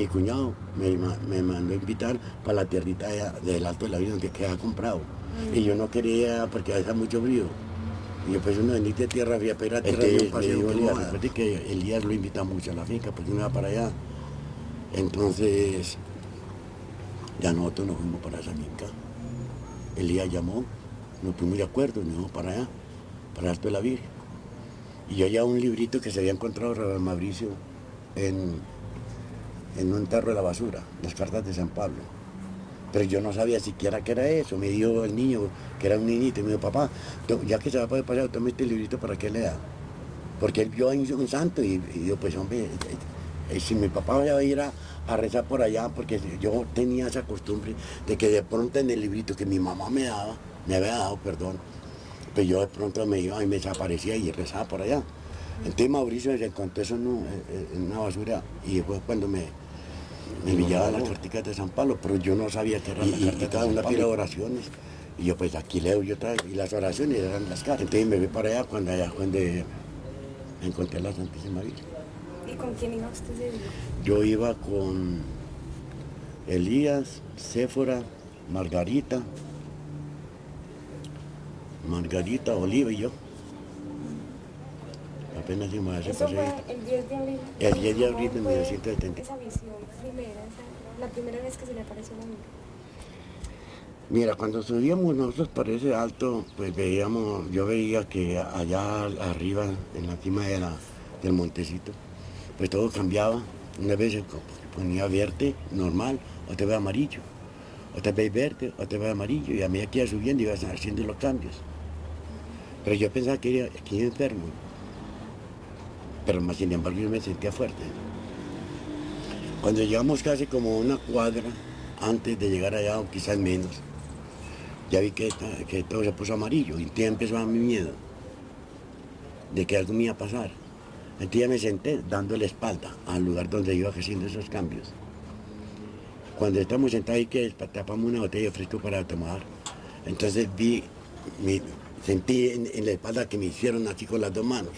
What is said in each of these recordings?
mi cuñado me, me mandó a invitar para la tierrita de- del Alto de la Vida donde queda comprado. Y yo no quería porque hace mucho frío. Y yo pues uno bendita tierra fría ir a tierra de un paseo le digo, que Elías. Recuerde que lo invita mucho a la finca porque uno va para allá. Entonces, ya nosotros nos fuimos para esa finca. Elías llamó, nos pusimos de acuerdo, nos fuimos para allá, para el Alto de la Virgen. Y yo ya un librito que se había encontrado Rafael Mauricio en, en un tarro de la basura, las cartas de San Pablo. Pero yo no sabía siquiera qué era eso. Me dijo el niño, que era un niñito, y me dijo, papá, ya que se va a poder pasar, tome este librito para que lea. Porque él vio ahí un santo y, y pues hombre, eh, eh, si mi papá va a ir a, a rezar por allá, porque yo tenía esa costumbre de que de pronto en el librito que mi mamá me daba, me había dado, perdón, pues yo de pronto me iba y me desaparecía y rezaba por allá. Entonces Mauricio se encontró eso en, un- en una basura y fue cuando me, me enviaba las carticas de San Pablo, pero yo no sabía que eran las cada una pide oraciones. Y yo pues aquí leo yo otra vez, y las oraciones eran las cartas. Entonces me fui para allá cuando allá fue donde encontré a la Santísima Virgen. ¿Y con quién iba usted? Yo iba con Elías, Séfora, Margarita, Margarita, Oliva y yo. Apenas Eso fue el 10 de abril. El 10 de abril de ¿Cómo fue 1970. Esa visión primera, la primera vez que se le apareció la. Mira, cuando subíamos nosotros para ese alto, pues veíamos, yo veía que allá arriba, en la cima de la- del montecito, pues todo cambiaba. Una vez se ponía verde, normal, otra vez amarillo, otra vez verde, otra vez amarillo, y a medida que iba subiendo iba haciendo los cambios. Pero yo pensaba que iba, que iba enfermo, pero más sin embargo yo me sentía fuerte. Cuando llegamos casi como una cuadra antes de llegar allá, o quizás menos, ya vi que, todo se puso amarillo y entonces empezó a mi miedo de que algo me iba a pasar. Entonces ya me senté dando la espalda al lugar donde iba haciendo esos cambios. Cuando estamos sentados ahí que tapamos una botella de fresco para tomar, entonces vi, sentí en, en la espalda que me hicieron así con las dos manos.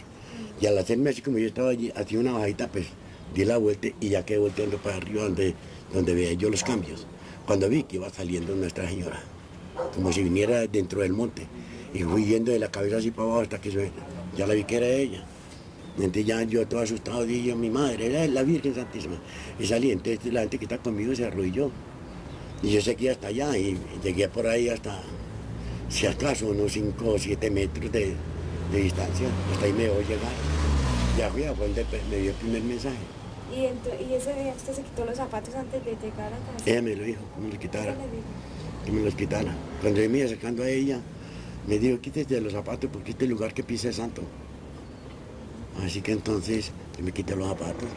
Y al hacerme así como yo estaba allí, hacía una bajita, pues di la vuelta y ya quedé volteando para arriba donde, donde veía yo los cambios. Cuando vi que iba saliendo Nuestra Señora, como si viniera dentro del monte. Y fui yendo de la cabeza así para abajo hasta que ya la vi que era ella. Entonces ya yo todo asustado dije, mi madre, era la Virgen Santísima. Y salí, entonces la gente que está conmigo se arrodilló. Y yo seguí hasta allá y llegué por ahí hasta, si acaso, unos 5 o 7 metros de, de distancia. Hasta ahí me voy a llegar. Ya fui a donde me dio el primer mensaje. Y, y ese día usted se quitó los zapatos antes de llegar a casa. Ella me lo dijo, que me los ¿Qué quitara, que me los quitara. Cuando yo me iba acercando a ella, me dijo, quítese los zapatos porque este lugar que pisa es santo. Así que entonces yo me quité los zapatos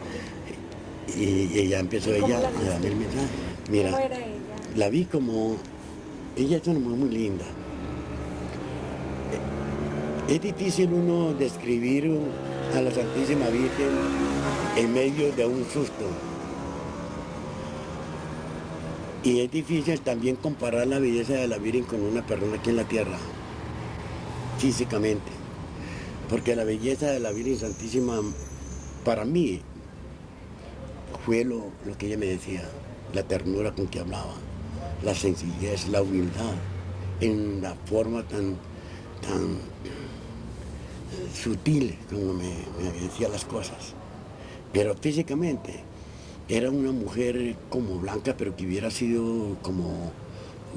y, y ella empezó ¿Y cómo ella la a darme el mensaje. ¿Cómo Mira, era ella? la vi como, ella es una mujer muy linda. Es difícil uno describir a la Santísima Virgen en medio de un susto. Y es difícil también comparar la belleza de la Virgen con una persona aquí en la tierra, físicamente. Porque la belleza de la Virgen Santísima, para mí, fue lo, lo que ella me decía, la ternura con que hablaba, la sencillez, la humildad, en la forma tan, tan sutil como me, decía las cosas. Pero físicamente era una mujer como blanca, pero que hubiera sido como,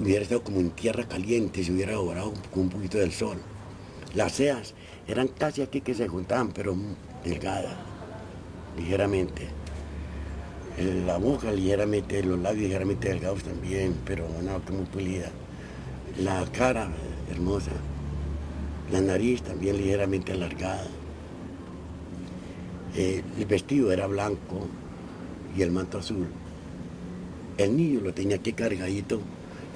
hubiera estado como en tierra caliente, se hubiera dorado con un poquito del sol. Las cejas eran casi aquí que se juntaban, pero delgadas, ligeramente. La boca ligeramente, los labios ligeramente delgados también, pero una boca muy pulida. La cara hermosa, la nariz también ligeramente alargada. Eh, el vestido era blanco y el manto azul. El niño lo tenía aquí cargadito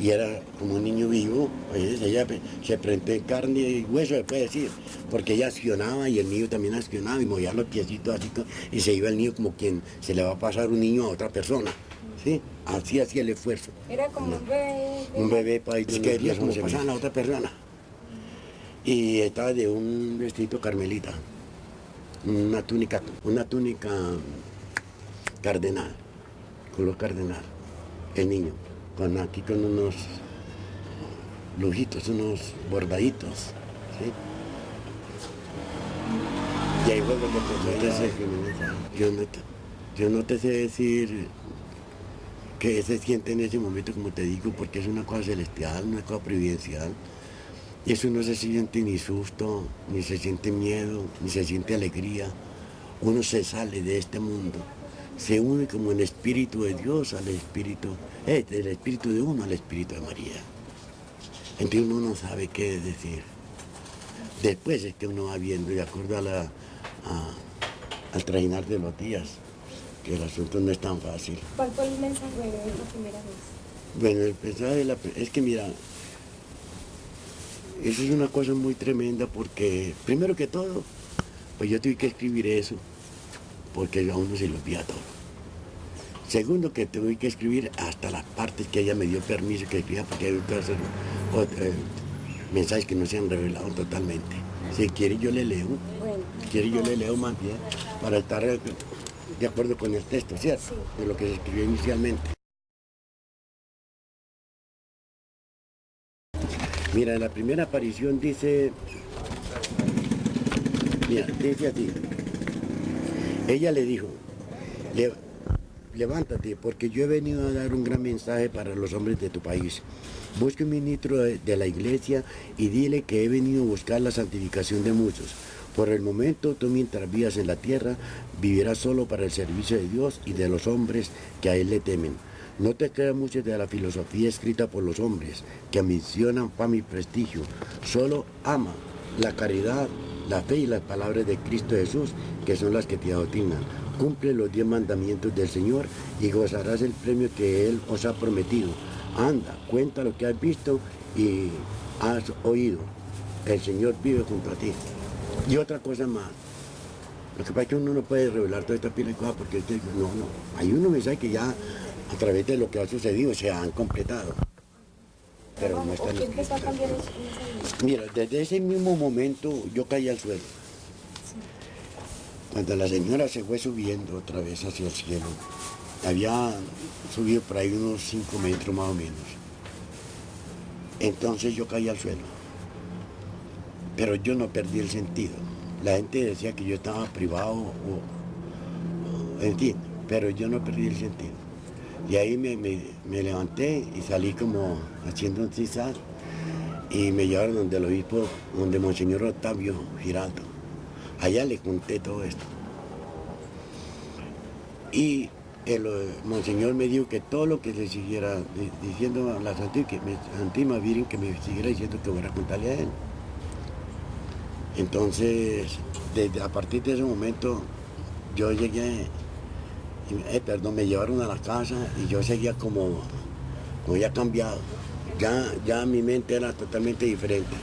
y era como un niño vivo, pues ella se prende carne y hueso, se puede decir, porque ella accionaba y el niño también accionaba y movía los piecitos así, y se iba el niño como quien se le va a pasar un niño a otra persona, ¿sí? Así hacía el esfuerzo. Era como un bebé. Un bebé para ir que como pasar a otra persona. Y estaba de un vestido carmelita, una túnica, una túnica cardenal, color cardenal, el niño, con aquí con unos lujitos, unos bordaditos, ¿sí? Y ahí fue cuando empezó a yo no, te, yo no te sé decir qué se siente en ese momento, como te digo, porque es una cosa celestial, una cosa providencial. Y eso no se siente ni susto, ni se siente miedo, ni se siente alegría. Uno se sale de este mundo, se une como el espíritu de Dios al espíritu, eh, del espíritu de uno al espíritu de María. Entonces uno no sabe qué decir. Después es que uno va viendo, de acuerdo a la, al trajinar de los días, que el asunto no es tan fácil. ¿Cuál fue el mensaje de la primera vez? Bueno, el mensaje de la, es que mira, eso es una cosa muy tremenda porque, primero que todo, pues yo tuve que escribir eso, porque a uno se lo olvida todo. Segundo, que tuve que escribir hasta las partes que ella me dio permiso que escriba, porque hay otros eh, mensajes que no se han revelado totalmente. Si quiere yo le leo, si quiere yo le leo más bien, para estar de acuerdo con el texto, ¿cierto? De lo que se escribió inicialmente. Mira, la primera aparición dice, mira, dice así, ella le dijo, levántate, porque yo he venido a dar un gran mensaje para los hombres de tu país. Busque un ministro de la iglesia y dile que he venido a buscar la santificación de muchos. Por el momento, tú mientras vivas en la tierra, vivirás solo para el servicio de Dios y de los hombres que a Él le temen. No te creas mucho de la filosofía escrita por los hombres, que ambicionan fama y prestigio. Solo ama la caridad, la fe y las palabras de Cristo Jesús, que son las que te adoctrinan. Cumple los diez mandamientos del Señor y gozarás el premio que Él os ha prometido. Anda, cuenta lo que has visto y has oído. El Señor vive junto a ti. Y otra cosa más, lo que pasa es que uno no puede revelar toda esta pila de cosas porque no, no, hay unos mensajes que ya a través de lo que ha sucedido se han completado. Pero no están Mira, desde ese mismo momento yo caí al suelo. Cuando la señora se fue subiendo otra vez hacia el cielo, había subido por ahí unos 5 metros más o menos. Entonces yo caí al suelo pero yo no perdí el sentido. La gente decía que yo estaba privado o, en fin, pero yo no perdí el sentido. Y ahí me, levanté y salí como haciendo un cizar y me llevaron donde el obispo, donde Monseñor Octavio Giraldo. Allá le conté todo esto. Y el eh, Monseñor me dijo que todo lo que se siguiera diciendo a la Santísima Virgen, que me siguiera diciendo que voy a contarle a él. Entonces, a partir de ese momento, yo llegué, eh, perdón, me llevaron a la casa y yo seguía como, como ya cambiado. Ya, ya mi mente era totalmente diferente.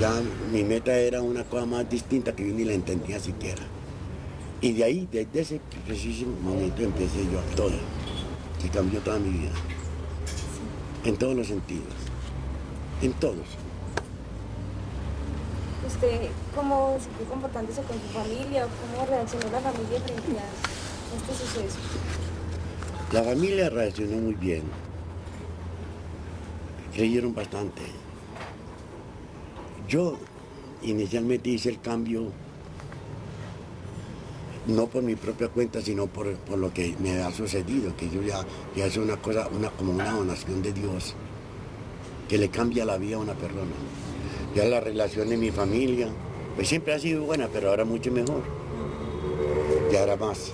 Ya mi meta era una cosa más distinta que yo ni la entendía siquiera. Y de ahí, desde ese preciso momento empecé yo a todo. Se cambió toda mi vida. En todos los sentidos. En todos cómo se fue comportándose con su familia cómo reaccionó la familia frente a este suceso? La familia reaccionó muy bien. Creyeron bastante. Yo inicialmente hice el cambio no por mi propia cuenta, sino por, lo que me ha sucedido, que yo ya, ya es una cosa, una, como una donación de Dios, que le cambia la vida a una persona. Ya la relación de mi familia, pues siempre ha sido buena, pero ahora mucho mejor. Ya era más,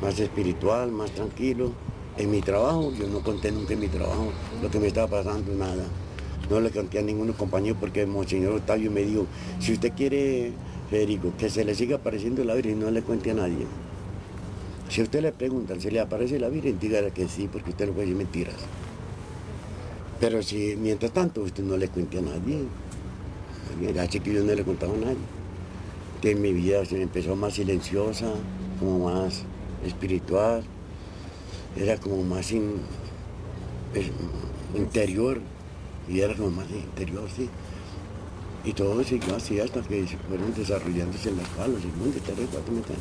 más espiritual, más tranquilo. En mi trabajo, yo no conté nunca en mi trabajo lo que me estaba pasando, nada. No le conté a ninguno compañero porque el Monseñor Octavio me dijo, si usted quiere, Federico, que se le siga apareciendo la Virgen, no le cuente a nadie. Si a usted le preguntan, ¿se le aparece la Virgen? Dígale que sí, porque usted no puede decir mentiras. Pero si mientras tanto usted no le cuente a nadie, así que yo no le contaba a nadie. Que mi vida se empezó más silenciosa, como más espiritual, era como más interior, y era como más interior, sí. Y todo siguió así hasta que fueron desarrollándose en las palos, muy de tres, cuatro metros.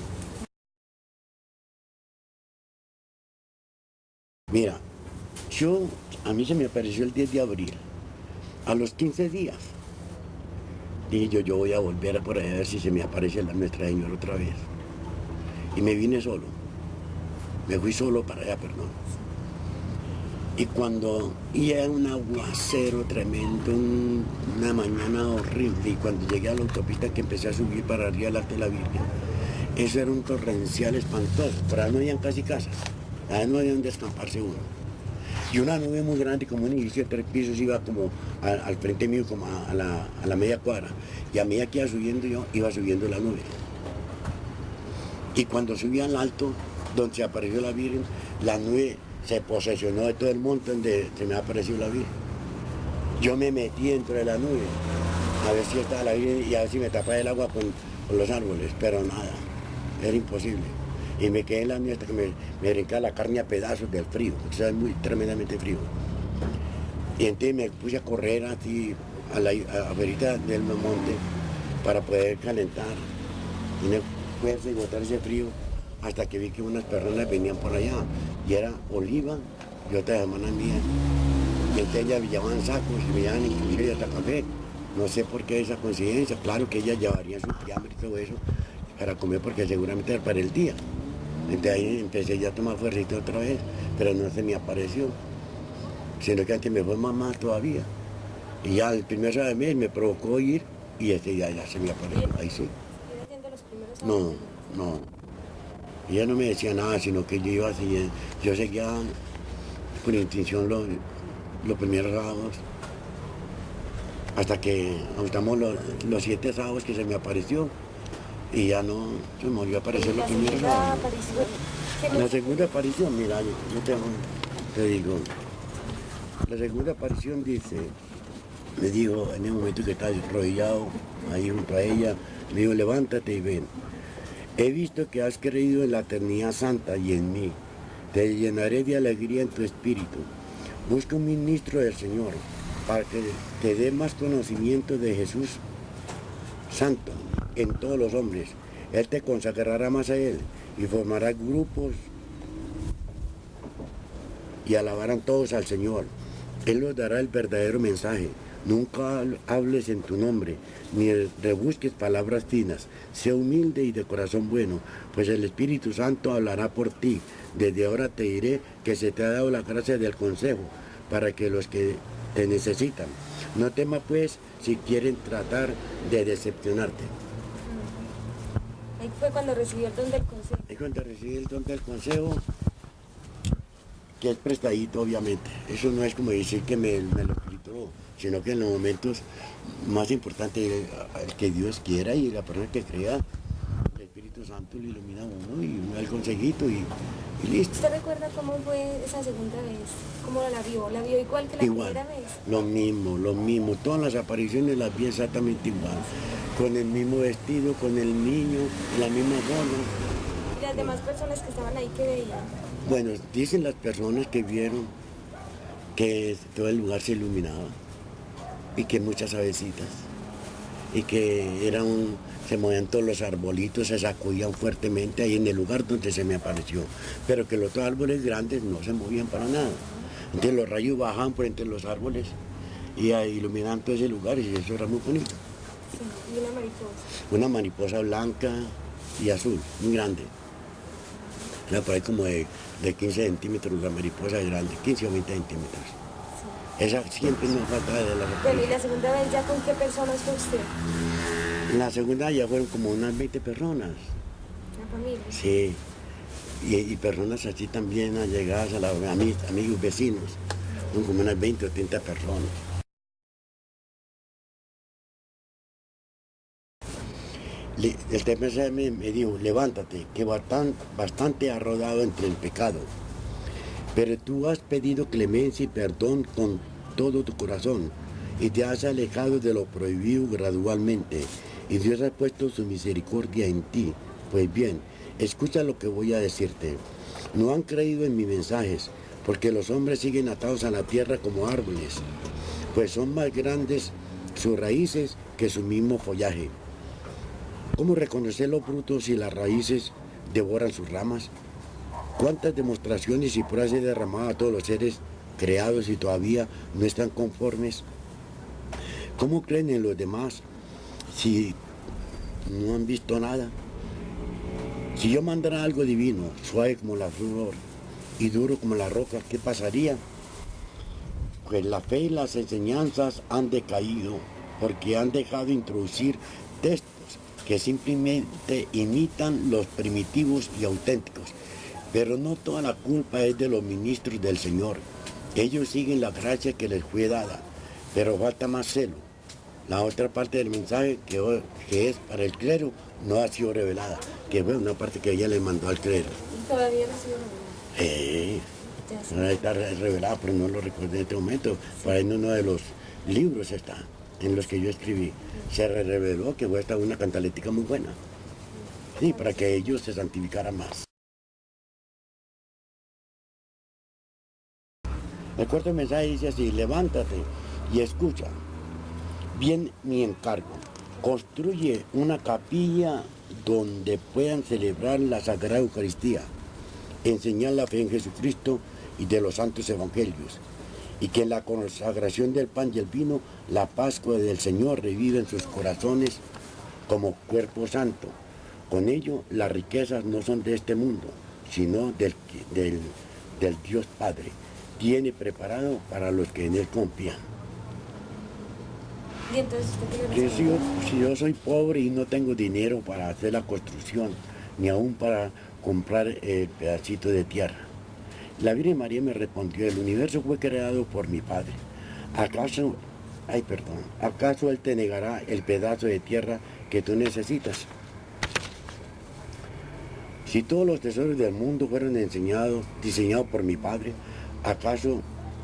Mira, yo, a mí se me apareció el 10 de abril. A los 15 días, dije yo, yo voy a volver a por ahí a ver si se me aparece la Nuestra Señora otra vez. Y me vine solo. Me fui solo para allá, perdón. Y cuando y era un aguacero tremendo, una mañana horrible, y cuando llegué a la autopista que empecé a subir para arriba de la Virgen, eso era un torrencial espantoso, pero ahí no habían casi casas, ahí no había donde escamparse uno. Y una nube muy grande, como un edificio de tres pisos, iba como al, frente mío, como a, la, a, la, media cuadra. Y a medida que iba subiendo yo, iba subiendo la nube. Y cuando subí al alto, donde se apareció la Virgen, la nube se posesionó de todo el monte donde se me apareció la Virgen. Yo me metí dentro de la nube, a ver si estaba la Virgen y a ver si me tapaba el agua con, con los árboles, pero nada, era imposible y me quedé en la mía hasta que me, me la carne a pedazos del frío, porque es muy tremendamente frío. Y entonces me puse a correr así a la a verita del monte para poder calentar, tener fuerza y botar ese frío, hasta que vi que unas personas venían por allá, y era Oliva y otra hermana mía. Y entonces ellas llevaban sacos y me llevaban inclusive hasta café. No sé por qué esa coincidencia, claro que ellas llevarían su fiambre y todo eso para comer porque seguramente era para el día. Entonces ahí empecé ya a tomar fuercito otra vez, pero no se me apareció. Sino que antes me fue más todavía. Y ya el primer de mes me provocó ir y este ya, ya se me apareció. Ahí sí. No, no. Ella no me decía nada, sino que yo iba así, yo seguía con intención los, los primeros sábados. Hasta que estamos los, los siete sábados que se me apareció y ya no se me volvió a aparecer lo primero. La segunda aparición, mira, yo, te, digo, la segunda aparición dice, me dijo en el momento que estaba arrodillado ahí junto a ella, me dijo, levántate y ven. He visto que has creído en la eternidad santa y en mí. Te llenaré de alegría en tu espíritu. Busca un ministro del Señor para que te dé más conocimiento de Jesús Santo en todos los hombres. Él te consagrará más a Él y formará grupos y alabarán todos al Señor. Él los dará el verdadero mensaje. Nunca hables en tu nombre, ni rebusques palabras finas. Sé humilde y de corazón bueno, pues el Espíritu Santo hablará por ti. Desde ahora te diré que se te ha dado la gracia del consejo para que los que te necesitan. No temas pues si quieren tratar de decepcionarte. Fue cuando recibió el don del consejo. Ahí cuando recibí el don del consejo, que es prestadito obviamente. Eso no es como decir que me, lo escrito, sino que en los momentos más importantes, el que Dios quiera y la persona que crea, el Espíritu Santo le ilumina a uno y da el consejito y, listo. ¿Usted recuerda cómo fue esa segunda vez? ¿Cómo la vio? ¿La vio igual que la primera vez? Lo mismo, lo mismo. Todas las apariciones las vi exactamente igual con el mismo vestido, con el niño, la misma forma. ¿Y las demás personas que estaban ahí que veían? Bueno, dicen las personas que vieron que todo el lugar se iluminaba y que muchas avecitas y que era un, se movían todos los arbolitos, se sacudían fuertemente ahí en el lugar donde se me apareció, pero que los otros árboles grandes no se movían para nada. Entonces los rayos bajaban por entre los árboles y iluminaban todo ese lugar y eso era muy bonito. ¿Y una mariposa? Una mariposa blanca y azul, muy grande. Una por ahí como de, 15 centímetros, la mariposa grande, 15 o 20 centímetros. Esa siempre nos falta de la Pero ¿y la segunda vez ya con qué personas fue usted? La segunda ya fueron como unas 20 personas. ¿La familia? Sí. Y, personas así también allegadas a la, a mis amigos vecinos. Son como unas 20 o 30 personas. el TPC me, dijo, levántate, que bastante, bastante has rodado entre el pecado. Pero tú has pedido clemencia y perdón con todo tu corazón y te has alejado de lo prohibido gradualmente y Dios ha puesto su misericordia en ti. Pues bien, escucha lo que voy a decirte. No han creído en mis mensajes porque los hombres siguen atados a la tierra como árboles, pues son más grandes sus raíces que su mismo follaje. ¿Cómo reconocer los frutos si las raíces devoran sus ramas? ¿Cuántas demostraciones y pruebas he derramado a todos los seres creados y todavía no están conformes? ¿Cómo creen en los demás si no han visto nada? Si yo mandara algo divino, suave como la flor y duro como la roca, ¿qué pasaría? Pues la fe y las enseñanzas han decaído porque han dejado de introducir textos que simplemente imitan los primitivos y auténticos. Pero no toda la culpa es de los ministros del Señor. Ellos siguen la gracia que les fue dada, pero falta más celo. La otra parte del mensaje que, que es para el clero no ha sido revelada, que fue una parte que ella le mandó al clero. todavía no ha sido revelada? Eh, está revelada, pero no lo recuerdo en este momento. Para en uno de los libros está, en los que yo escribí. Se reveló que fue esta una cantalética muy buena. Sí, para que ellos se santificaran más. El cuarto mensaje dice así, levántate y escucha. Bien mi encargo construye una capilla donde puedan celebrar la Sagrada Eucaristía, enseñar la fe en Jesucristo y de los santos evangelios, y que en la consagración del pan y el vino, la Pascua del Señor revive en sus corazones como cuerpo santo. Con ello, las riquezas no son de este mundo, sino del, del, del Dios Padre. Tiene preparado para los que en Él confían. ¿Y entonces si yo, si yo soy pobre y no tengo dinero para hacer la construcción, ni aún para comprar el pedacito de tierra. La Virgen María me respondió, el universo fue creado por mi Padre. ¿Acaso, ay perdón, acaso Él te negará el pedazo de tierra que tú necesitas? Si todos los tesoros del mundo fueron enseñados, diseñados por mi Padre, ¿acaso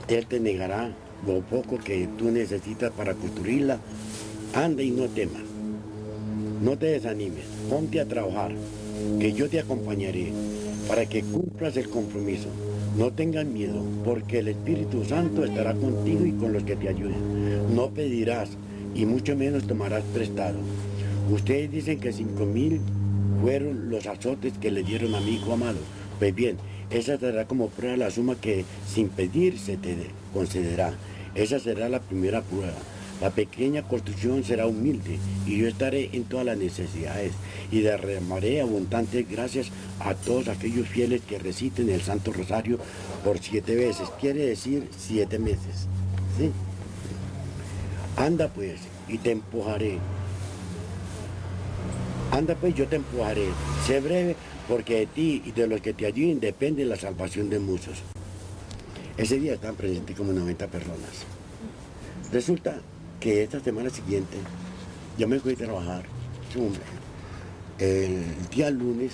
Él te negará lo poco que tú necesitas para construirla, anda y no temas. No te desanimes, ponte a trabajar, que yo te acompañaré para que cumplas el compromiso. No tengas miedo, porque el Espíritu Santo estará contigo y con los que te ayuden. No pedirás y mucho menos tomarás prestado. Ustedes dicen que cinco mil fueron los azotes que le dieron a mi hijo amado. Pues bien, esa será como prueba la suma que sin pedir se te concederá. Esa será la primera prueba. La pequeña construcción será humilde y yo estaré en todas las necesidades y derramaré abundantes gracias a todos aquellos fieles que reciten el Santo Rosario por siete veces, quiere decir siete meses. ¿sí? Anda pues y te empujaré. Anda pues, yo te empujaré. Sé breve porque de ti y de los que te ayuden depende la salvación de muchos. Ese día estaban presentes como 90 personas. Resulta que esta semana siguiente yo me fui a trabajar, el día lunes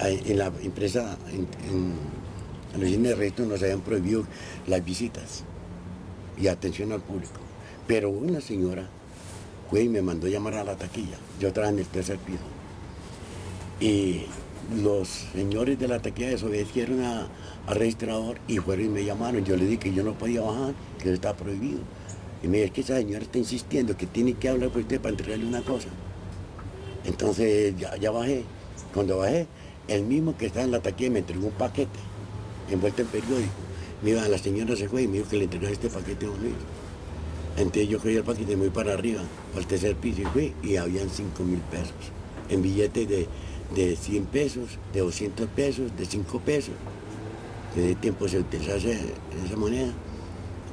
en la empresa, en, en, en de resto nos habían prohibido las visitas y atención al público. Pero una señora fue y me mandó llamar a la taquilla. Yo estaba en el tercer piso. Y los señores de la taquilla desobedecieron a, al registrador y fueron y me llamaron. Yo le dije que yo no podía bajar, que estaba prohibido. Y me dijo, que esa señora está insistiendo que tiene que hablar con usted para entregarle una cosa. Entonces ya, bajé. Cuando bajé, el mismo que estaba en la taquilla me entregó un paquete envuelto en periódico. Mira, la señora se fue y me dijo que le entregara este paquete a uno. Entonces yo cogí el paquete muy para arriba, al tercer piso y fui y habían 5 mil pesos en billetes de, de 100 pesos, de 200 pesos, de 5 pesos. Que de tiempo se utilizaba esa moneda,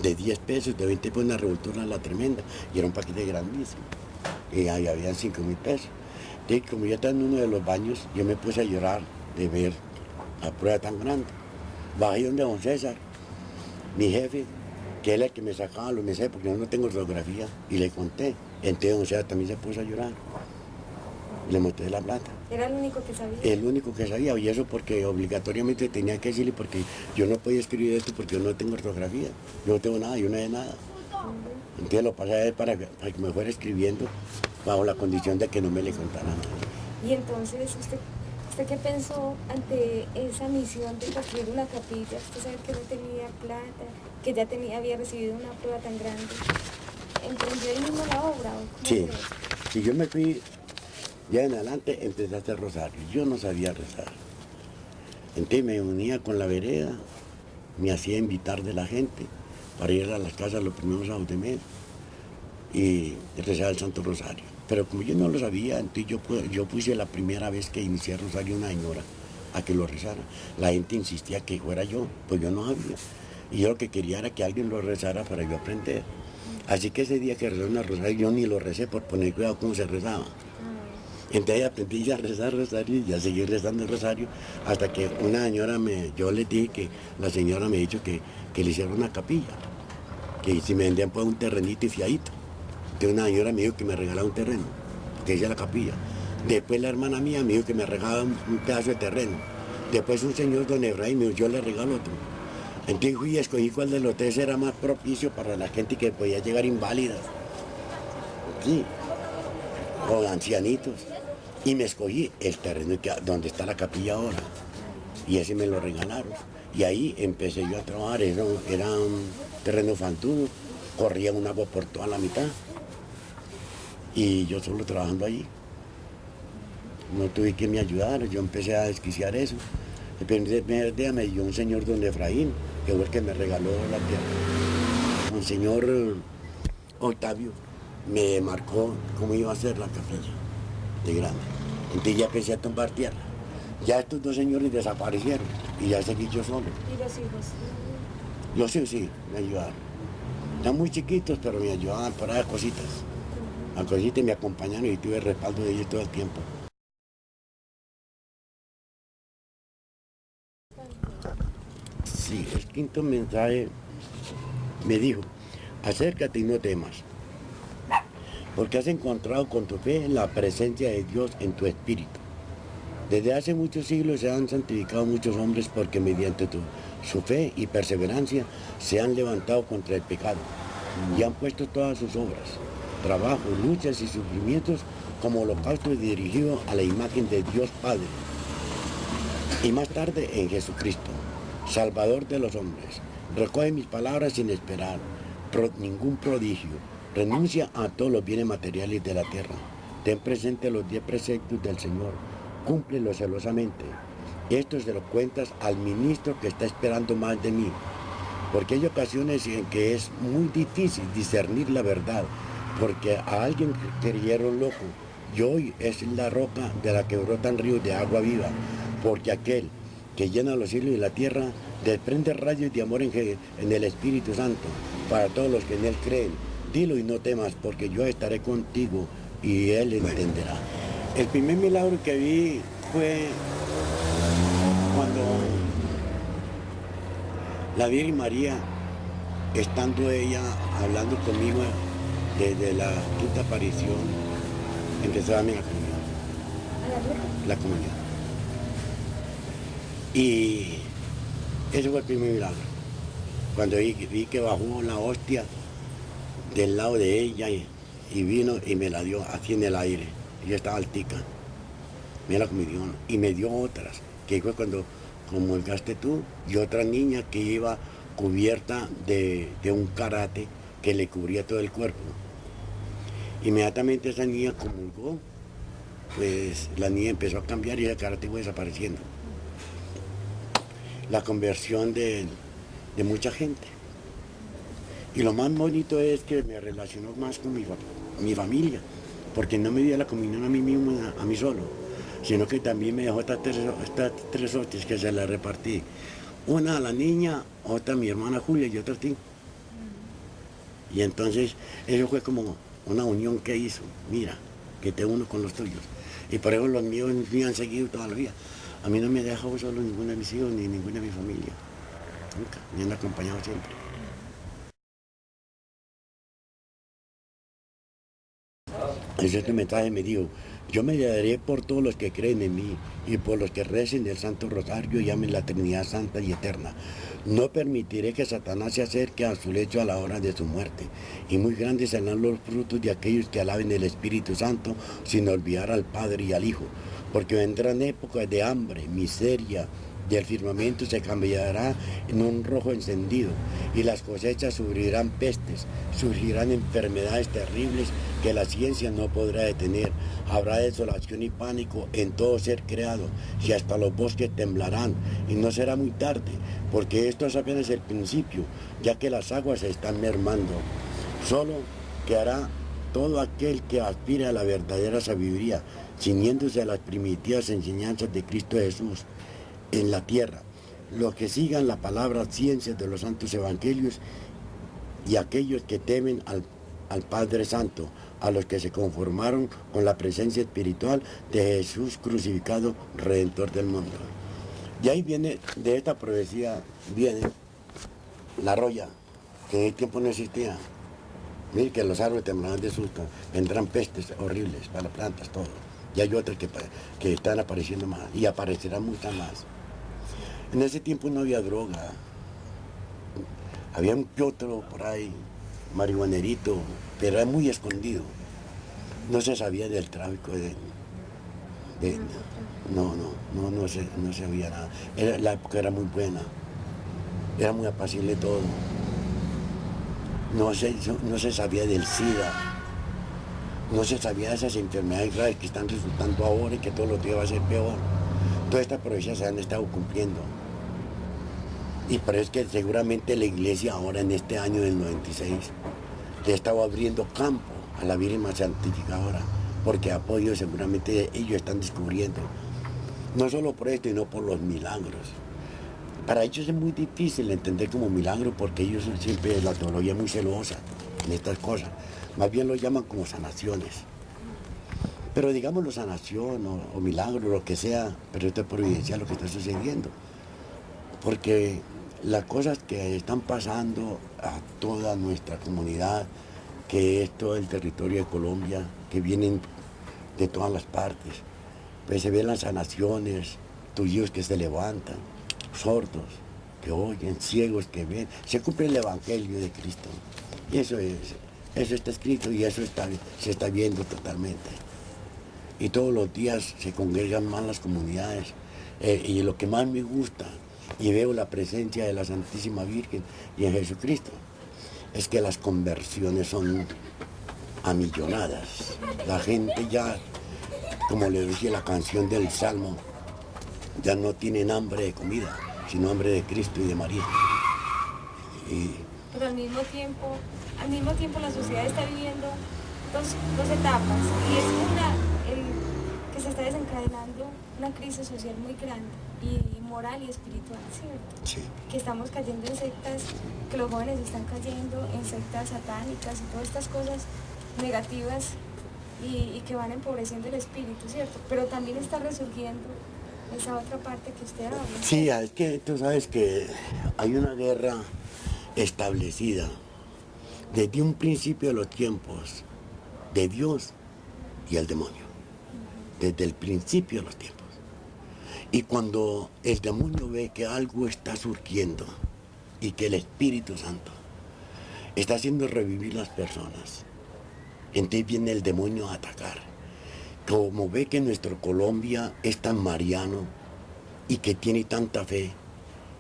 de 10 pesos, de 20 pesos, una revoltura la tremenda, y era un paquete grandísimo. Y ahí habían 5 mil pesos. Entonces, como yo estaba en uno de los baños, yo me puse a llorar de ver la prueba tan grande. Bajé donde don César, mi jefe, que él es el que me sacaba los mensajes porque yo no tengo ortografía, y le conté. Entonces don César también se puso a llorar. Le mostré la plata. ¿Era el único que sabía? El único que sabía, y eso porque obligatoriamente tenía que decirle porque yo no podía escribir esto porque yo no tengo ortografía. Yo no tengo nada, yo no sé nada. Entonces lo pasé a él para, para que me fuera escribiendo bajo la condición de que no me le contara nada. Y entonces, ¿usted, ¿usted qué pensó ante esa misión de construir una capilla? Usted sabe que no tenía plata, que ya tenía, había recibido una prueba tan grande. ¿Emprendió él mismo la obra? ¿o sí, si yo me fui, ya en adelante empecé a hacer rosario. Yo no sabía rezar. Entonces me unía con la vereda, me hacía invitar de la gente para ir a las casas los primeros sábados de mes y rezar el Santo Rosario. Pero como yo no lo sabía, entonces yo, yo puse la primera vez que inicié el Rosario una señora a que lo rezara. La gente insistía que fuera yo, pues yo no sabía. Y yo lo que quería era que alguien lo rezara para yo aprender. Así que ese día que rezé una rosario, yo ni lo recé por poner cuidado cómo se rezaba. Entonces aprendí a rezar rosario y a seguir rezando el rosario hasta que una señora me, yo le dije que la señora me dicho que, que le hiciera una capilla, que si me vendían pues un terrenito y fiadito. Que una señora me dijo que me regalaba un terreno, que hice la capilla. Después la hermana mía me dijo que me regalaba un pedazo de terreno. Después un señor, don Efraín, me dijo, yo le regalo otro. Entonces fui y escogí cuál de los tres era más propicio para la gente que podía llegar inválida. Sí, o ancianitos. Y me escogí el terreno donde está la capilla ahora. Y ese me lo regalaron. Y ahí empecé yo a trabajar, era, era un terreno fantudo, corría un agua por toda la mitad. Y yo solo trabajando allí. No tuve que me ayudar, yo empecé a desquiciar eso. El primer día me dio un señor don Efraín, que fue el que me regaló la tierra. Un señor Octavio me marcó cómo iba a ser la capilla de grande. Entonces ya empecé a tumbar tierra. Ya estos dos señores desaparecieron y ya seguí yo solo. ¿Y los hijos? Los hijos sí, me ayudaron. Están muy chiquitos, pero me ayudaban para cositas. A cositas me acompañaron y tuve el respaldo de ellos todo el tiempo. Sí, el quinto mensaje me dijo, acércate y no temas porque has encontrado con tu fe la presencia de Dios en tu espíritu. Desde hace muchos siglos se han santificado muchos hombres porque mediante su fe y perseverancia se han levantado contra el pecado y han puesto todas sus obras, trabajo, luchas y sufrimientos como holocausto dirigido a la imagen de Dios Padre. Y más tarde en Jesucristo, Salvador de los hombres. Recoge mis palabras sin esperar ningún prodigio, Renuncia a todos los bienes materiales de la tierra. Ten presente los diez preceptos del Señor. Cúmplelos celosamente. Esto se lo cuentas al ministro que está esperando más de mí. Porque hay ocasiones en que es muy difícil discernir la verdad. Porque a alguien creyeron loco. Y hoy es la roca de la que brotan ríos de agua viva. Porque aquel que llena los cielos y la tierra desprende rayos de amor en, en el Espíritu Santo para todos los que en él creen dilo y no temas, porque yo estaré contigo y él entenderá. El primer milagro que vi fue cuando la Virgen María, estando ella hablando conmigo desde la quinta aparición, empezó a darme la comunión. La comunión. Y ese fue el primer milagro. Cuando vi que bajó la hostia del lado de ella y, vino y me la dio así en el aire. Yo estaba altica. Mira la dio Y me dio otras, que fue cuando comulgaste tú, y otra niña que iba cubierta de, un karate que le cubría todo el cuerpo. Inmediatamente esa niña comulgó, pues la niña empezó a cambiar y el karate fue desapareciendo. La conversión de mucha gente. Y lo más bonito es que me relacionó más con mi, mi familia, porque no me dio la comunión a mí mismo, a, mí solo, sino que también me dejó estas tres, estas tres hostias que se las repartí. Una a la niña, otra a mi hermana Julia y otra a ti. Y entonces eso fue como una unión que hizo, mira, que te uno con los tuyos. Y por eso los míos me han seguido toda la vida. A mí no me ha dejado solo ninguna de mis hijos ni ninguna de mi familia. Nunca, me han acompañado siempre. Ese mensaje me dijo, yo me daré por todos los que creen en mí y por los que recen el Santo Rosario y amen la Trinidad Santa y Eterna. No permitiré que Satanás se acerque a su lecho a la hora de su muerte. Y muy grandes serán los frutos de aquellos que alaben el Espíritu Santo sin olvidar al Padre y al Hijo. Porque vendrán épocas de hambre, miseria, del firmamento se cambiará en un rojo encendido y las cosechas sufrirán pestes, surgirán enfermedades terribles que la ciencia no podrá detener. Habrá desolación y pánico en todo ser creado y hasta los bosques temblarán y no será muy tarde porque esto es apenas el principio ya que las aguas se están mermando. Solo quedará todo aquel que aspire a la verdadera sabiduría, ciñéndose a las primitivas enseñanzas de Cristo Jesús en la tierra, los que sigan la palabra ciencia de los santos evangelios y aquellos que temen al, al Padre Santo, a los que se conformaron con la presencia espiritual de Jesús crucificado, Redentor del mundo. Y ahí viene, de esta profecía, viene la roya, que en el tiempo no existía. Mire que los árboles temblarán de susto, vendrán pestes horribles para plantas, todo. Y hay otras que, que están apareciendo más, y aparecerán muchas más. En ese tiempo no había droga. Había un que otro por ahí, marihuanerito, pero era muy escondido. No se sabía del tráfico de... no, no, no, no se, no sabía nada. la época era muy buena. Era muy apacible todo. No se, no se sabía del SIDA. No se sabía de esas enfermedades graves que están resultando ahora y que todos los días va a ser peor. Todas estas profecías se han estado cumpliendo. Y por eso es que seguramente la iglesia ahora en este año del 96 le estaba abriendo campo a la Virgen más santificadora, porque apoyo seguramente ellos están descubriendo. No solo por esto, sino por los milagros. Para ellos es muy difícil entender como milagro porque ellos siempre, la teología muy celosa en estas cosas. Más bien lo llaman como sanaciones. Pero digámoslo sanación o, o milagro, lo que sea, pero esto es providencial lo que está sucediendo. Porque las cosas que están pasando a toda nuestra comunidad, que es todo el territorio de Colombia, que vienen de todas las partes, pues se ven las sanaciones, tuyos que se levantan, sordos que oyen, ciegos que ven, se cumple el Evangelio de Cristo. Y eso es, eso está escrito y eso está, se está viendo totalmente y todos los días se congregan más las comunidades. Eh, y lo que más me gusta, y veo la presencia de la Santísima Virgen y en Jesucristo, es que las conversiones son amillonadas. La gente ya, como le decía la canción del Salmo, ya no tienen hambre de comida, sino hambre de Cristo y de María. Pero al mismo tiempo, al mismo tiempo la sociedad está viviendo dos, dos etapas. Y es una, que se está desencadenando una crisis social muy grande y moral y espiritual, ¿cierto? Sí. Que estamos cayendo en sectas, que los jóvenes están cayendo en sectas satánicas y todas estas cosas negativas y, y que van empobreciendo el espíritu, ¿cierto? Pero también está resurgiendo esa otra parte que usted habla. Sí, es que tú sabes que hay una guerra establecida desde un principio de los tiempos de Dios y el demonio. Desde el principio de los tiempos. Y cuando el demonio ve que algo está surgiendo y que el Espíritu Santo está haciendo revivir las personas, entonces viene el demonio a atacar. Como ve que nuestro Colombia es tan mariano y que tiene tanta fe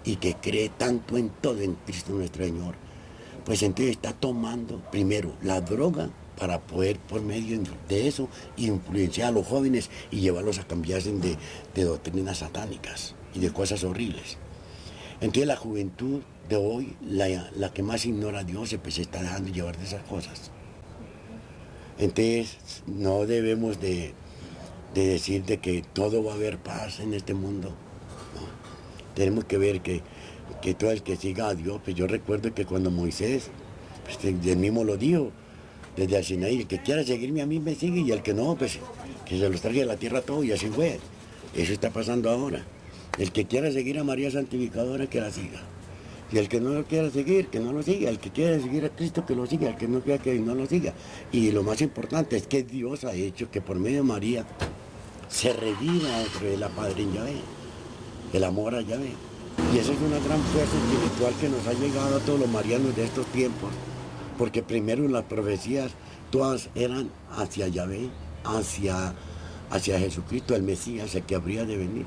y que cree tanto en todo en Cristo nuestro Señor, pues entonces está tomando primero la droga para poder por medio de eso influenciar a los jóvenes y llevarlos a cambiarse de, doctrinas satánicas y de cosas horribles. Entonces la juventud de hoy, la, la que más ignora a Dios, pues se está dejando llevar de esas cosas. Entonces no debemos de, de decir de que todo va a haber paz en este mundo. Tenemos que ver que, que todo el que siga a Dios, pues yo recuerdo que cuando Moisés, pues él mismo lo dijo, desde el Sinaí, el que quiera seguirme a mí me sigue y el que no, pues que se los traiga a la tierra todo y así fue. Eso está pasando ahora. El que quiera seguir a María Santificadora, que la siga. Y el que no lo quiera seguir, que no lo siga. El que quiera seguir a Cristo, que lo siga. El que no quiera que no lo siga. Y lo más importante es que Dios ha hecho que por medio de María se reviva dentro de la Padre en Yahvé. El amor a Yahvé. Y esa es una gran fuerza espiritual que nos ha llegado a todos los marianos de estos tiempos porque primero las profecías todas eran hacia Yahvé, hacia, hacia Jesucristo, el Mesías, el que habría de venir.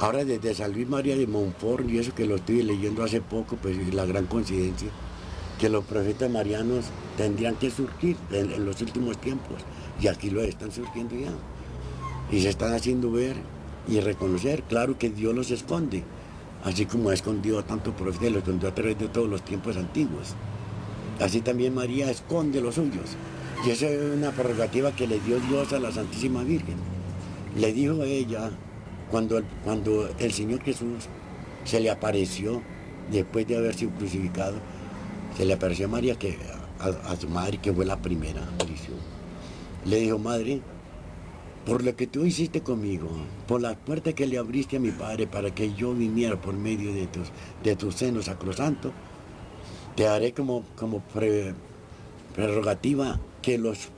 Ahora desde San Luis María de Montfort, y eso que lo estoy leyendo hace poco, pues la gran coincidencia, que los profetas marianos tendrían que surgir en, los últimos tiempos, y aquí lo están surgiendo ya. Y se están haciendo ver y reconocer, claro que Dios los esconde, así como ha escondido a tantos profetas, los escondió a través de todos los tiempos antiguos. Así también María esconde los suyos. Y esa es una prerrogativa que le dio Dios a la Santísima Virgen. Le dijo a ella, cuando el, cuando el Señor Jesús se le apareció, después de haber sido crucificado, se le apareció a María, que, a, su madre, que fue la primera aparición. Le dijo, madre, por lo que tú hiciste conmigo, por la puerta que le abriste a mi padre para que yo viniera por medio de tus, de tus senos te haré como, como prerrogativa que los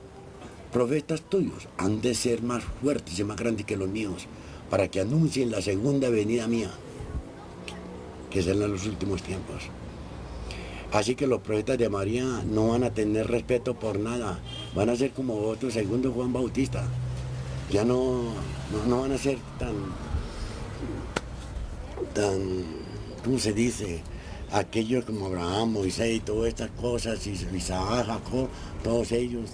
profetas tuyos han de ser más fuertes y más grandes que los míos para que anuncien la segunda venida mía, que será en los últimos tiempos. Así que los profetas de María no van a tener respeto por nada, van a ser como otro segundo Juan Bautista. Ya no, no, van a ser tan, tan, ¿cómo se dice? Aquellos como Abraham, Moisés y todas estas cosas, Isaac, Jacob, todos ellos,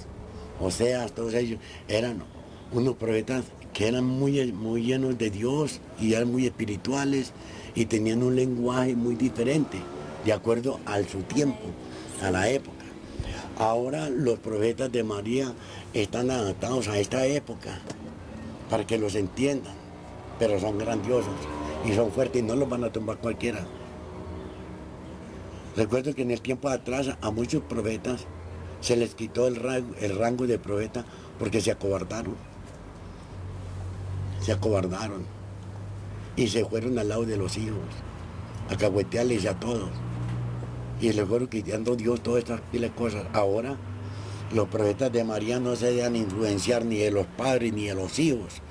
Oseas, todos ellos, eran unos profetas que eran muy, muy llenos de Dios y eran muy espirituales y tenían un lenguaje muy diferente, de acuerdo a su tiempo, a la época. Ahora los profetas de María están adaptados a esta época para que los entiendan, pero son grandiosos y son fuertes y no los van a tumbar cualquiera. Recuerdo que en el tiempo atrás a muchos profetas se les quitó el rango, el rango de profeta porque se acobardaron se acobardaron y se fueron al lado de los hijos, a cagüetearles a todos. Y les fueron quitando Dios todas estas cosas. Ahora los profetas de María no se dejan influenciar ni de los padres, ni de los hijos,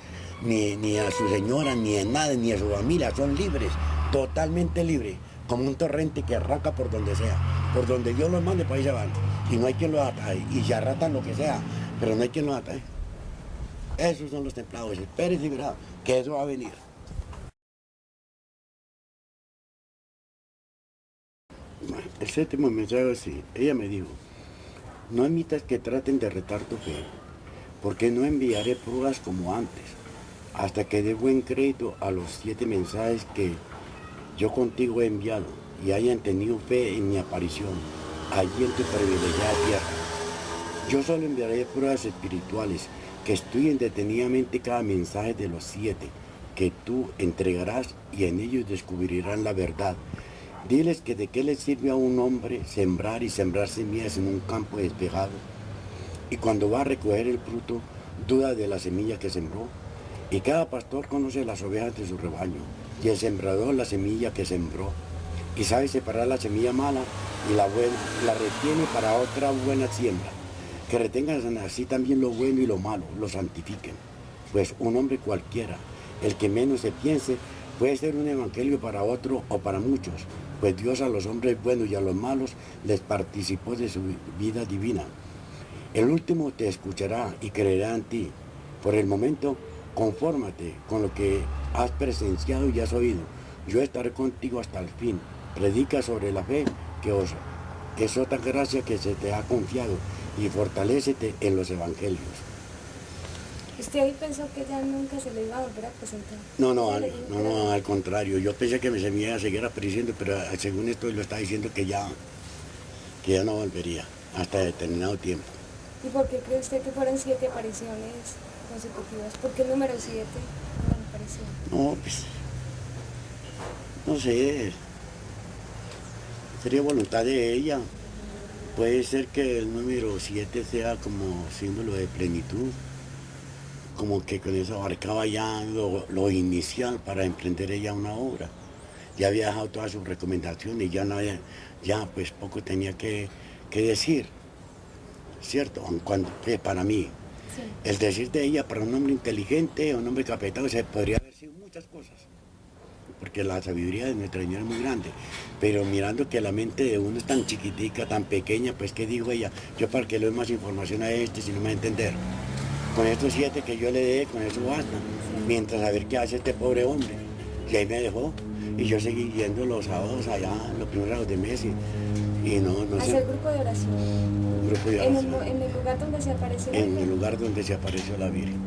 ni, ni a su señora, ni de nada, ni a su familia. Son libres, totalmente libres, como un torrente que arranca por donde sea. Por donde Dios los mande, para ahí se. Y no hay quien los atae. Y se arratan lo que sea, pero no hay quien los atae. Esos son los templados. Espérense verá que eso va a venir. El séptimo mensaje así. Ella me dijo, no admitas que traten de retar tu fe, porque no enviaré pruebas como antes, hasta que dé buen crédito a los siete mensajes que yo contigo he enviado y hayan tenido fe en mi aparición allí en tu privilegiada tierra. Yo solo enviaré pruebas espirituales que estudien detenidamente cada mensaje de los siete que tú entregarás y en ellos descubrirán la verdad. Diles que de qué le sirve a un hombre sembrar y sembrar semillas en un campo despejado y cuando va a recoger el fruto duda de la semilla que sembró. Y cada pastor conoce las ovejas de su rebaño y el sembrador la semilla que sembró y sabe separar la semilla mala y la buena, la retiene para otra buena siembra que retengan así también lo bueno y lo malo, lo santifiquen. Pues un hombre cualquiera, el que menos se piense, puede ser un evangelio para otro o para muchos, pues Dios a los hombres buenos y a los malos les participó de su vida divina. El último te escuchará y creerá en ti. Por el momento, confórmate con lo que has presenciado y has oído. Yo estaré contigo hasta el fin. Predica sobre la fe que os es otra gracia que se te ha confiado y fortalecete en los evangelios. ¿Usted ahí pensó que ya nunca se le iba a volver a presentar? No, no, al, no, no, al contrario. Yo pensé que me se me iba a seguir apareciendo, pero según esto lo está diciendo que ya, que ya no volvería hasta determinado tiempo. ¿Y por qué cree usted que fueron siete apariciones consecutivas? ¿Por qué el número siete no No, pues, no sé, sería voluntad de ella. Puede ser que el número 7 sea como símbolo de plenitud, como que con eso abarcaba ya lo, inicial para emprender ella una obra. Ya había dejado todas sus recomendaciones, ya, no ya pues poco tenía que, decir, ¿cierto? Cuando, para mí, el decir de ella para un hombre inteligente, un hombre capetado, se podría haber sido muchas cosas porque la sabiduría de nuestra Señora es muy grande. Pero mirando que la mente de uno es tan chiquitica, tan pequeña, pues ¿qué dijo ella? Yo para que le doy más información a este si no me va a entender. Con estos siete que yo le dé, con eso basta. Mientras a ver qué hace este pobre hombre. Y ahí me dejó. Y yo seguí yendo los sábados allá, los primeros de mes. Y, no, no sé. ¿Hacer grupo de oración? Grupo de ¿En el, en el lugar donde se apareció la En el Virgen? lugar donde se apareció la Virgen.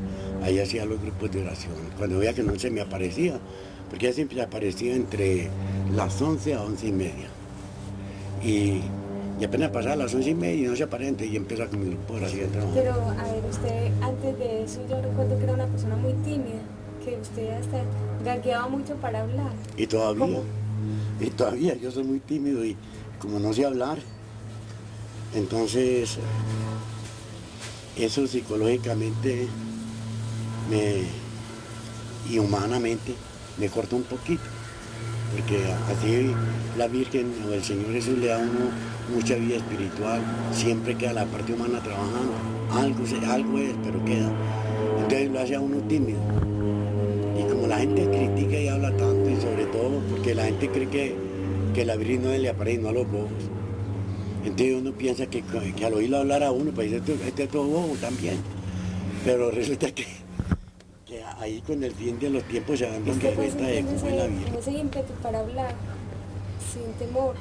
Ahí hacía los grupos de oración. Cuando veía que no se me aparecía, porque ella siempre aparecía entre las 11 a 11 y media. Y, y apenas pasaba las 11 y media y no se aparece, y empieza con mi grupo de oración. trabajar. Pero, a ver, usted antes de eso yo recuerdo que era una persona muy tímida, que usted hasta gagueaba mucho para hablar. Y todavía, ¿Cómo? y todavía, yo soy muy tímido y como no sé hablar, entonces eso psicológicamente me, y humanamente me corta un poquito, porque así la Virgen o el Señor Jesús le da a uno mucha vida espiritual, siempre queda la parte humana trabajando, algo, algo es, pero queda. Entonces lo hace a uno tímido. Y como la gente critica y habla tanto, y sobre todo porque la gente cree que, que la Virgen no le aparece, no a los bobos. Entonces uno piensa que, que al oírlo hablar a uno, pues este, este es todo bobo también. Pero resulta que, que ahí con el fin de los tiempos se dan dando Usted pues cuenta de cómo es la como ese ímpetu para hablar, sin temor,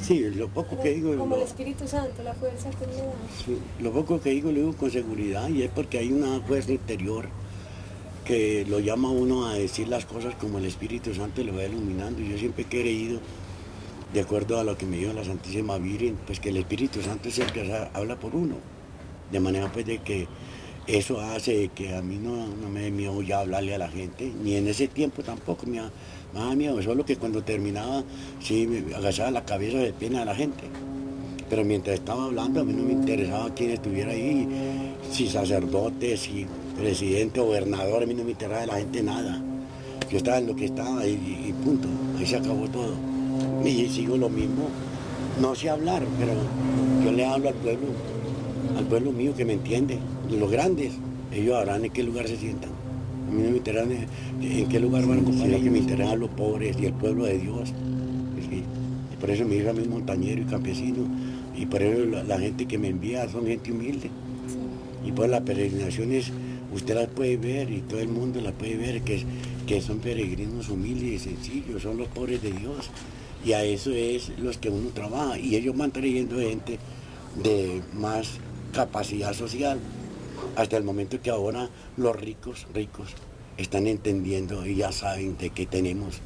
Sí, lo poco que digo, como el lo, Espíritu Santo, la fuerza que da. sí, lo poco que digo lo digo con seguridad y es porque hay una fuerza interior que lo llama uno a decir las cosas como el Espíritu Santo lo va iluminando. Yo siempre he creído, de acuerdo a lo que me dijo la Santísima Virgen, pues que el Espíritu Santo es el que ha- habla por uno. De manera pues de que eso hace que a mí no, no me dé miedo ya hablarle a la gente, ni en ese tiempo tampoco me, me daba miedo, solo que cuando terminaba sí me agachaba la cabeza de pena a la gente. Pero mientras estaba hablando a mí no me interesaba quién estuviera ahí, si sacerdote, si presidente, gobernador, a mí no me interesaba de la gente nada. Yo estaba en lo que estaba y punto, ahí se acabó todo. Y sigo lo mismo, no sé hablar, pero yo le hablo al pueblo, al pueblo mío que me entiende, los grandes, ellos sabrán en qué lugar se sientan. A mí no me interesa en, qué lugar van a lo que me interesa los pobres y el pueblo de Dios. Sí. Y por eso me hizo a mí montañero y campesino, y por eso la, la gente que me envía son gente humilde. Y pues las peregrinaciones usted las puede ver y todo el mundo las puede ver, que, que son peregrinos humildes y sencillos, son los pobres de Dios. Y a eso es los que uno trabaja. Y ellos van trayendo gente de más capacidad social. Hasta el momento que ahora los ricos, ricos, están entendiendo y ya saben de que tenemos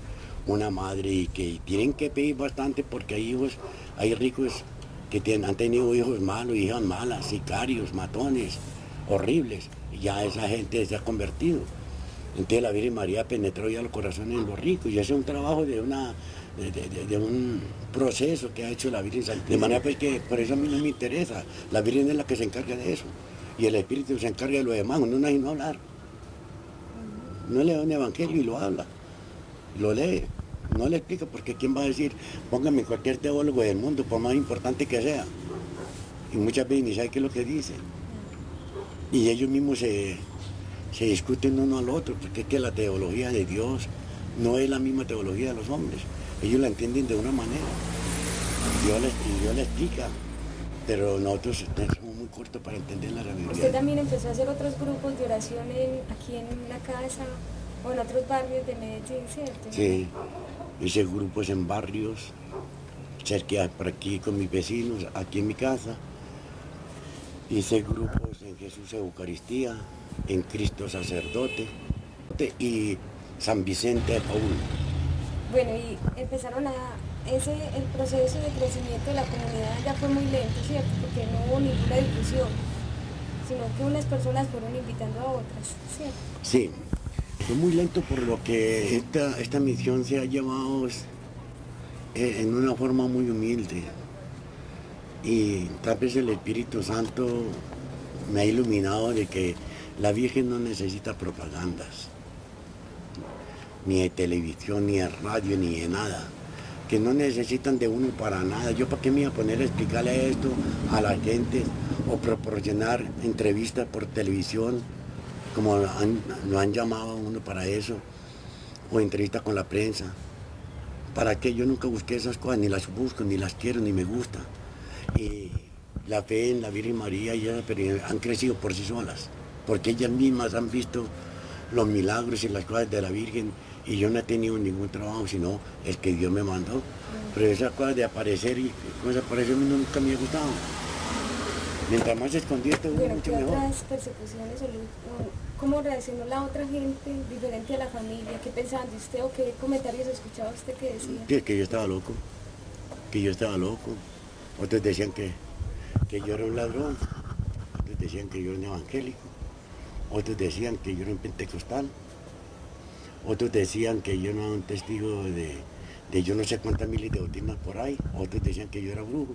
una madre y que tienen que pedir bastante porque hay hijos, hay ricos que tienen- han tenido hijos malos, hijas malas, sicarios, matones, horribles. Y ya esa gente se ha convertido. Entonces la Virgen María penetró ya los corazones de los ricos y ese es un trabajo de una de, un proceso que ha hecho la Virgen Santísima. De manera pues que por eso a mí no me interesa. La Virgen es la que se encarga de eso. Y el Espíritu se encarga de lo demás. Uno no hay no hablar. No lee un evangelio y lo habla. Lo lee. No le explica porque quién va a decir, póngame cualquier teólogo del mundo, por más importante que sea. Y muchas veces ni sabe qué es lo que dice. Y ellos mismos se, se discuten uno al otro, porque es que la teología de Dios no es la misma teología de los hombres. Ellos la entienden de una manera. Dios les, Dios le explica, pero nosotros somos muy cortos para entender la Usted realidad. también empezó a hacer otros grupos de oración en- aquí en la casa o en otros barrios de Medellín, ¿cierto? Sí, hice grupos en barrios, cerca por aquí con mis vecinos, aquí en mi casa. Hice grupos en Jesús Eucaristía, en Cristo Sacerdote y San Vicente de Paul. Bueno, y empezaron a... Ese, el proceso de crecimiento de la comunidad ya fue muy lento, ¿cierto? Porque no hubo ninguna difusión, sino que unas personas fueron invitando a otras, ¿cierto? Sí, fue muy lento por lo que esta, esta misión se ha llevado eh, en una forma muy humilde. Y tal vez el Espíritu Santo me ha iluminado de que la Virgen no necesita propagandas, ni de televisión, ni de radio, ni de nada. Que no necesitan de uno para nada. Yo para qué me iba a poner a explicarle esto a la gente o proporcionar entrevistas por televisión como lo han llamado a uno para eso, o entrevista con la prensa. ¿Para qué? Yo nunca busqué esas cosas, ni las busco, ni las quiero, ni me gusta. Y la fe en la Virgen María pero han crecido por sí solas, porque ellas mismas han visto los milagros y las cosas de la Virgen y yo no he tenido ningún trabajo sino el que Dios me mandó. Pero esa cosa de aparecer y cosas aparecer a mí nunca me ha gustado. Mientras más escondido, Bueno, mucho ¿qué mejor. otras persecuciones cómo reaccionó la otra gente diferente a la familia? ¿Qué pensaban de usted o qué comentarios escuchaba usted que decía? Que, que yo estaba loco, que yo estaba loco. Otros decían que, que yo era un ladrón, otros decían que yo era un evangélico, otros decían que yo era un pentecostal, otros decían que yo no era un testigo de, de yo no sé cuántas miles de doctrinas por ahí, otros decían que yo era brujo.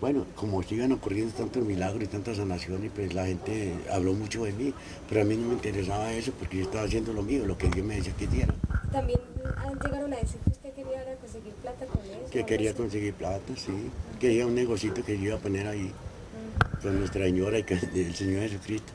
Bueno, como sigan ocurriendo tantos milagros y tantas sanaciones, pues la gente habló mucho de mí, pero a mí no me interesaba eso porque yo estaba haciendo lo mío, lo que Dios me decía que hiciera. También llegaron a decir que usted quería conseguir plata con eso. Que quería conseguir plata, sí. Quería un negocito que yo iba a poner ahí con Nuestra Señora y con el Señor Jesucristo.